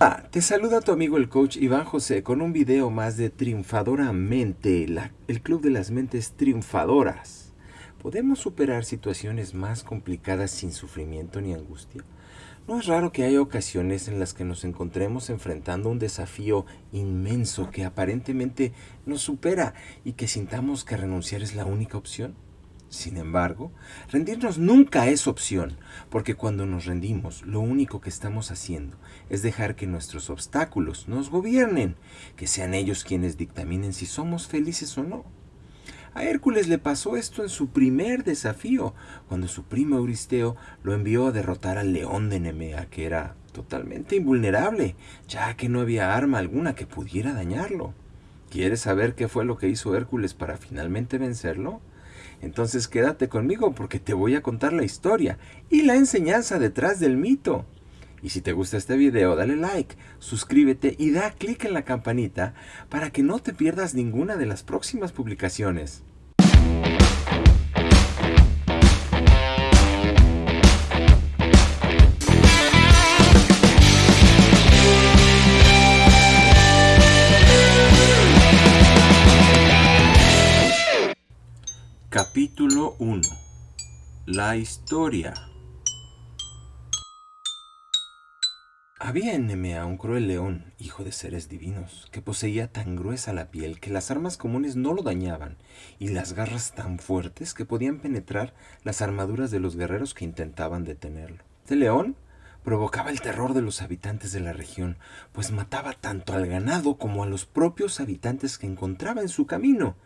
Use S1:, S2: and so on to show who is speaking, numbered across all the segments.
S1: Ah, te saluda tu amigo el coach Iván José con un video más de Triunfadoramente, la, el club de las mentes triunfadoras. ¿Podemos superar situaciones más complicadas sin sufrimiento ni angustia? No es raro que haya ocasiones en las que nos encontremos enfrentando un desafío inmenso que aparentemente nos supera y que sintamos que renunciar es la única opción. Sin embargo, rendirnos nunca es opción, porque cuando nos rendimos, lo único que estamos haciendo es dejar que nuestros obstáculos nos gobiernen, que sean ellos quienes dictaminen si somos felices o no. A Hércules le pasó esto en su primer desafío, cuando su primo Euristeo lo envió a derrotar al león de Nemea, que era totalmente invulnerable, ya que no había arma alguna que pudiera dañarlo. ¿Quieres saber qué fue lo que hizo Hércules para finalmente vencerlo? Entonces quédate conmigo porque te voy a contar la historia y la enseñanza detrás del mito. Y si te gusta este video, dale like, suscríbete y da clic en la campanita para que no te pierdas ninguna de las próximas publicaciones. La historia Había en Nemea un cruel león, hijo de seres divinos, que poseía tan gruesa la piel que las armas comunes no lo dañaban, y las garras tan fuertes que podían penetrar las armaduras de los guerreros que intentaban detenerlo. Este león provocaba el terror de los habitantes de la región, pues mataba tanto al ganado como a los propios habitantes que encontraba en su camino,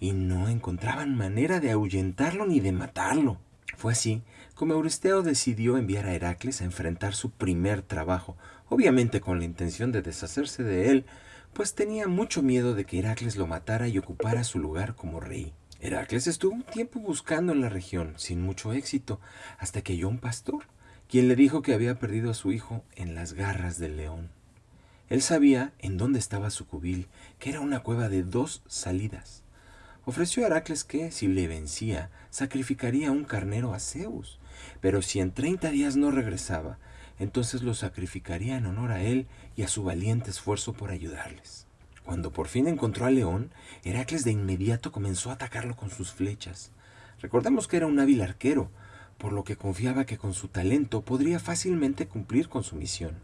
S1: y no encontraban manera de ahuyentarlo ni de matarlo. Fue así como Euristeo decidió enviar a Heracles a enfrentar su primer trabajo, obviamente con la intención de deshacerse de él, pues tenía mucho miedo de que Heracles lo matara y ocupara su lugar como rey. Heracles estuvo un tiempo buscando en la región, sin mucho éxito, hasta que halló un pastor, quien le dijo que había perdido a su hijo en las garras del león. Él sabía en dónde estaba su cubil, que era una cueva de dos salidas. Ofreció a Heracles que, si le vencía, sacrificaría un carnero a Zeus, pero si en treinta días no regresaba, entonces lo sacrificaría en honor a él y a su valiente esfuerzo por ayudarles. Cuando por fin encontró al león, Heracles de inmediato comenzó a atacarlo con sus flechas. Recordemos que era un hábil arquero, por lo que confiaba que con su talento podría fácilmente cumplir con su misión.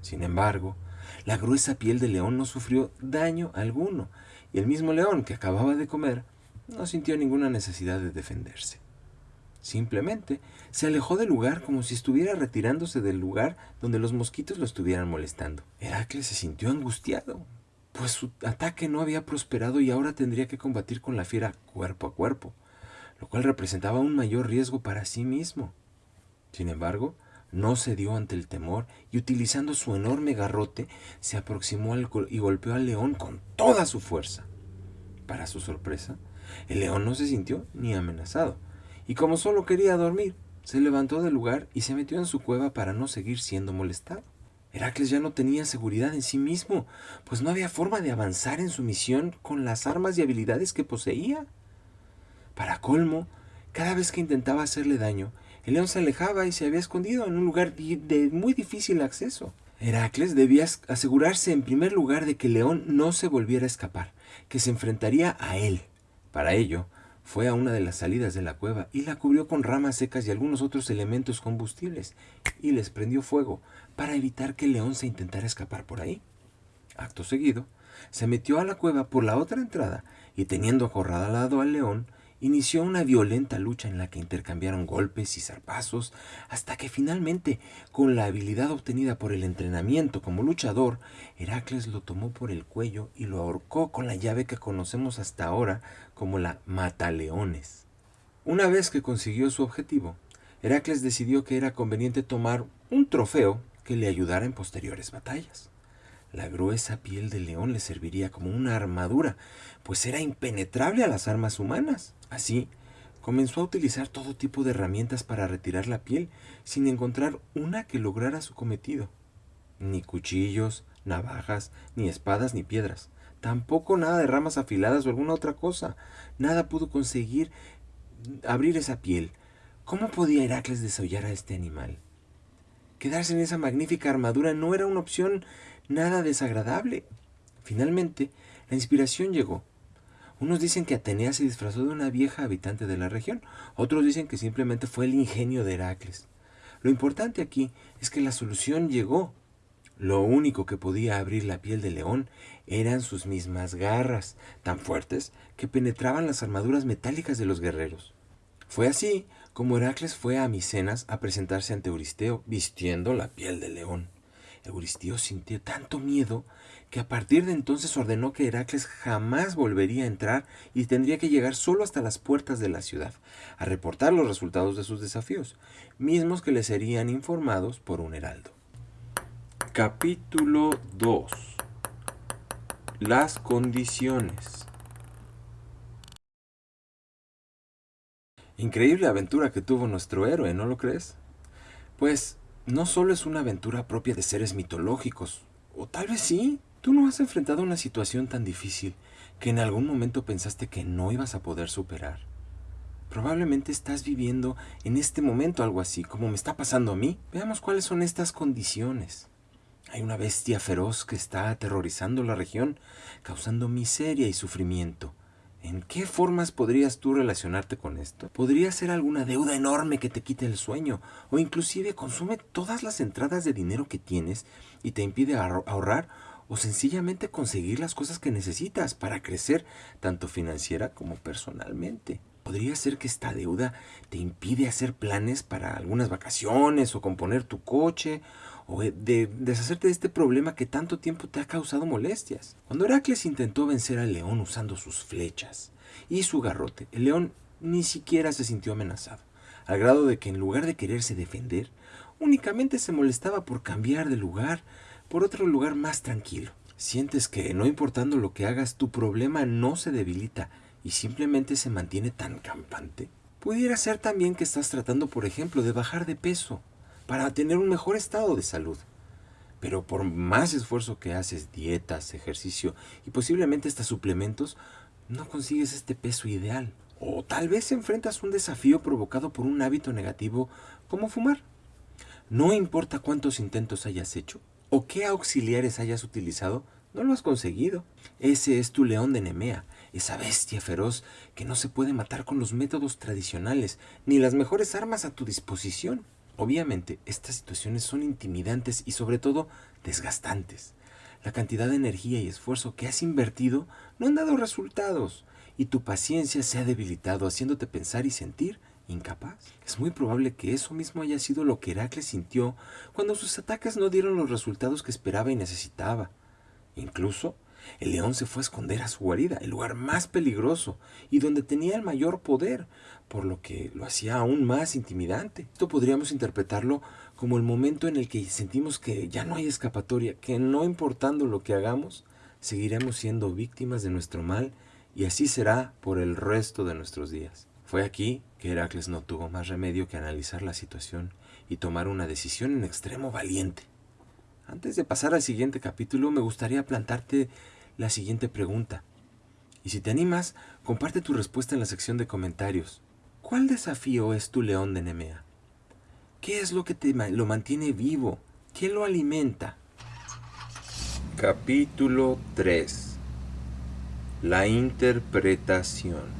S1: Sin embargo, la gruesa piel del león no sufrió daño alguno, y el mismo león que acababa de comer no sintió ninguna necesidad de defenderse. Simplemente se alejó del lugar como si estuviera retirándose del lugar donde los mosquitos lo estuvieran molestando. Heracles se sintió angustiado, pues su ataque no había prosperado y ahora tendría que combatir con la fiera cuerpo a cuerpo, lo cual representaba un mayor riesgo para sí mismo. Sin embargo, no cedió ante el temor y utilizando su enorme garrote se aproximó y golpeó al león con toda su fuerza. Para su sorpresa, el león no se sintió ni amenazado, y como solo quería dormir, se levantó del lugar y se metió en su cueva para no seguir siendo molestado. Heracles ya no tenía seguridad en sí mismo, pues no había forma de avanzar en su misión con las armas y habilidades que poseía. Para colmo, cada vez que intentaba hacerle daño, el león se alejaba y se había escondido en un lugar de muy difícil acceso. Heracles debía asegurarse en primer lugar de que el león no se volviera a escapar, que se enfrentaría a él. Para ello, fue a una de las salidas de la cueva y la cubrió con ramas secas y algunos otros elementos combustibles y les prendió fuego para evitar que el león se intentara escapar por ahí. Acto seguido, se metió a la cueva por la otra entrada y teniendo acorralado al león, inició una violenta lucha en la que intercambiaron golpes y zarpazos, hasta que finalmente, con la habilidad obtenida por el entrenamiento como luchador, Heracles lo tomó por el cuello y lo ahorcó con la llave que conocemos hasta ahora como la mataleones. Una vez que consiguió su objetivo, Heracles decidió que era conveniente tomar un trofeo que le ayudara en posteriores batallas. La gruesa piel del león le serviría como una armadura, pues era impenetrable a las armas humanas. Así, comenzó a utilizar todo tipo de herramientas para retirar la piel, sin encontrar una que lograra su cometido. Ni cuchillos, navajas, ni espadas, ni piedras. Tampoco nada de ramas afiladas o alguna otra cosa. Nada pudo conseguir abrir esa piel. ¿Cómo podía Heracles desollar a este animal? Quedarse en esa magnífica armadura no era una opción nada desagradable. Finalmente, la inspiración llegó. Unos dicen que Atenea se disfrazó de una vieja habitante de la región, otros dicen que simplemente fue el ingenio de Heracles. Lo importante aquí es que la solución llegó. Lo único que podía abrir la piel del león eran sus mismas garras, tan fuertes que penetraban las armaduras metálicas de los guerreros. Fue así como Heracles fue a Micenas a presentarse ante Euristeo vistiendo la piel de león. Euristeo sintió tanto miedo que a partir de entonces ordenó que Heracles jamás volvería a entrar y tendría que llegar solo hasta las puertas de la ciudad, a reportar los resultados de sus desafíos, mismos que le serían informados por un heraldo. Capítulo 2 Las condiciones Increíble aventura que tuvo nuestro héroe, ¿no lo crees? Pues no solo es una aventura propia de seres mitológicos, o tal vez sí. Tú no has enfrentado una situación tan difícil que en algún momento pensaste que no ibas a poder superar. Probablemente estás viviendo en este momento algo así, como me está pasando a mí. Veamos cuáles son estas condiciones. Hay una bestia feroz que está aterrorizando la región, causando miseria y sufrimiento. ¿En qué formas podrías tú relacionarte con esto? Podría ser alguna deuda enorme que te quite el sueño, o inclusive consume todas las entradas de dinero que tienes y te impide ahorrar o sencillamente conseguir las cosas que necesitas para crecer tanto financiera como personalmente. Podría ser que esta deuda te impide hacer planes para algunas vacaciones o componer tu coche de deshacerte de este problema que tanto tiempo te ha causado molestias. Cuando Heracles intentó vencer al león usando sus flechas y su garrote, el león ni siquiera se sintió amenazado, al grado de que en lugar de quererse defender, únicamente se molestaba por cambiar de lugar por otro lugar más tranquilo. Sientes que, no importando lo que hagas, tu problema no se debilita y simplemente se mantiene tan campante. Pudiera ser también que estás tratando, por ejemplo, de bajar de peso para tener un mejor estado de salud. Pero por más esfuerzo que haces, dietas, ejercicio y posiblemente hasta suplementos, no consigues este peso ideal. O tal vez enfrentas un desafío provocado por un hábito negativo como fumar. No importa cuántos intentos hayas hecho o qué auxiliares hayas utilizado, no lo has conseguido. Ese es tu león de Nemea, esa bestia feroz que no se puede matar con los métodos tradicionales, ni las mejores armas a tu disposición. Obviamente, estas situaciones son intimidantes y sobre todo desgastantes. La cantidad de energía y esfuerzo que has invertido no han dado resultados y tu paciencia se ha debilitado haciéndote pensar y sentir incapaz. Es muy probable que eso mismo haya sido lo que Heracles sintió cuando sus ataques no dieron los resultados que esperaba y necesitaba. Incluso, el león se fue a esconder a su guarida, el lugar más peligroso y donde tenía el mayor poder, por lo que lo hacía aún más intimidante. Esto podríamos interpretarlo como el momento en el que sentimos que ya no hay escapatoria, que no importando lo que hagamos, seguiremos siendo víctimas de nuestro mal y así será por el resto de nuestros días. Fue aquí que Heracles no tuvo más remedio que analizar la situación y tomar una decisión en extremo valiente. Antes de pasar al siguiente capítulo, me gustaría plantarte la siguiente pregunta. Y si te animas, comparte tu respuesta en la sección de comentarios. ¿Cuál desafío es tu león de Nemea? ¿Qué es lo que te lo mantiene vivo? ¿Qué lo alimenta? Capítulo 3 La interpretación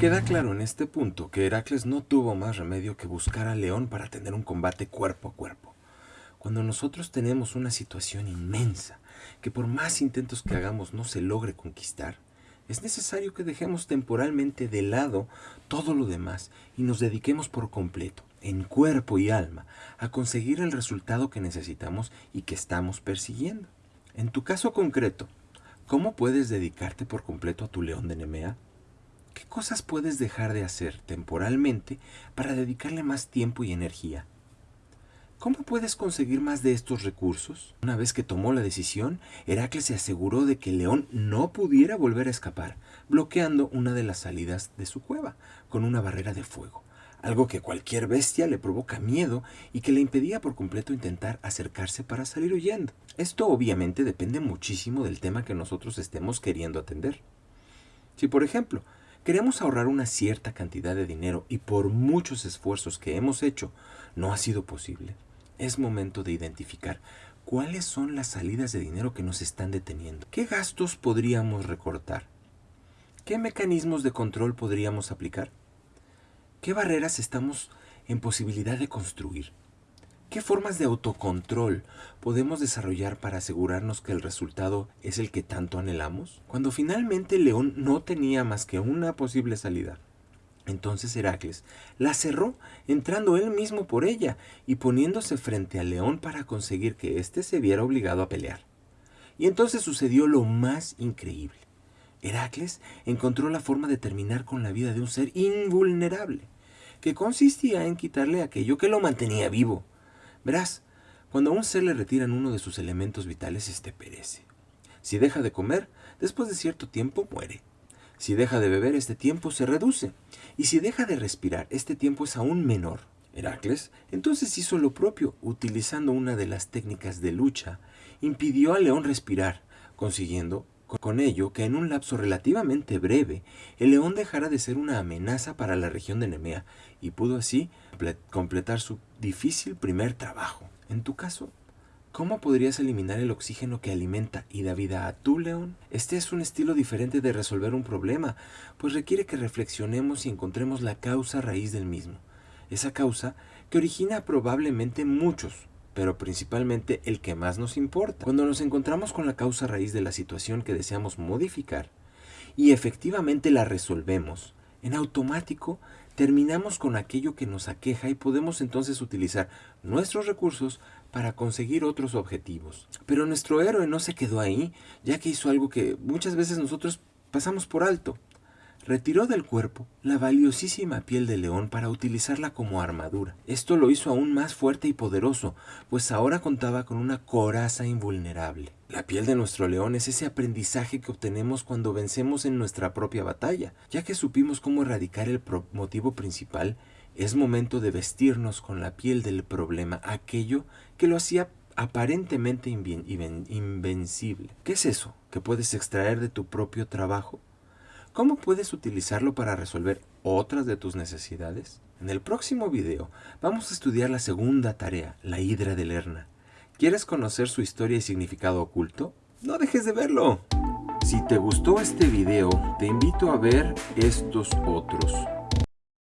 S1: Queda claro en este punto que Heracles no tuvo más remedio que buscar al león para tener un combate cuerpo a cuerpo. Cuando nosotros tenemos una situación inmensa que por más intentos que hagamos no se logre conquistar, es necesario que dejemos temporalmente de lado todo lo demás y nos dediquemos por completo, en cuerpo y alma, a conseguir el resultado que necesitamos y que estamos persiguiendo. En tu caso concreto, ¿cómo puedes dedicarte por completo a tu león de Nemea? ¿Qué cosas puedes dejar de hacer temporalmente para dedicarle más tiempo y energía? ¿Cómo puedes conseguir más de estos recursos? Una vez que tomó la decisión, Heracles se aseguró de que el león no pudiera volver a escapar, bloqueando una de las salidas de su cueva con una barrera de fuego, algo que cualquier bestia le provoca miedo y que le impedía por completo intentar acercarse para salir huyendo. Esto obviamente depende muchísimo del tema que nosotros estemos queriendo atender. Si por ejemplo queremos ahorrar una cierta cantidad de dinero y por muchos esfuerzos que hemos hecho no ha sido posible, es momento de identificar cuáles son las salidas de dinero que nos están deteniendo. ¿Qué gastos podríamos recortar? ¿Qué mecanismos de control podríamos aplicar? ¿Qué barreras estamos en posibilidad de construir? ¿Qué formas de autocontrol podemos desarrollar para asegurarnos que el resultado es el que tanto anhelamos? Cuando finalmente León no tenía más que una posible salida, entonces Heracles la cerró, entrando él mismo por ella y poniéndose frente al león para conseguir que éste se viera obligado a pelear. Y entonces sucedió lo más increíble. Heracles encontró la forma de terminar con la vida de un ser invulnerable, que consistía en quitarle aquello que lo mantenía vivo, Verás, cuando a un ser le retiran uno de sus elementos vitales, éste perece. Si deja de comer, después de cierto tiempo muere. Si deja de beber, este tiempo se reduce. Y si deja de respirar, este tiempo es aún menor. Heracles entonces hizo lo propio, utilizando una de las técnicas de lucha, impidió al león respirar, consiguiendo con ello que en un lapso relativamente breve el león dejara de ser una amenaza para la región de Nemea y pudo así completar su difícil primer trabajo. En tu caso, ¿cómo podrías eliminar el oxígeno que alimenta y da vida a tu león? Este es un estilo diferente de resolver un problema, pues requiere que reflexionemos y encontremos la causa raíz del mismo. Esa causa que origina probablemente muchos, pero principalmente el que más nos importa. Cuando nos encontramos con la causa raíz de la situación que deseamos modificar y efectivamente la resolvemos, en automático terminamos con aquello que nos aqueja y podemos entonces utilizar nuestros recursos para conseguir otros objetivos. Pero nuestro héroe no se quedó ahí, ya que hizo algo que muchas veces nosotros pasamos por alto retiró del cuerpo la valiosísima piel de león para utilizarla como armadura. Esto lo hizo aún más fuerte y poderoso, pues ahora contaba con una coraza invulnerable. La piel de nuestro león es ese aprendizaje que obtenemos cuando vencemos en nuestra propia batalla. Ya que supimos cómo erradicar el motivo principal, es momento de vestirnos con la piel del problema, aquello que lo hacía aparentemente invencible. ¿Qué es eso que puedes extraer de tu propio trabajo? ¿Cómo puedes utilizarlo para resolver otras de tus necesidades? En el próximo video vamos a estudiar la segunda tarea, la hidra de Lerna. ¿Quieres conocer su historia y significado oculto? No dejes de verlo. Si te gustó este video, te invito a ver estos otros.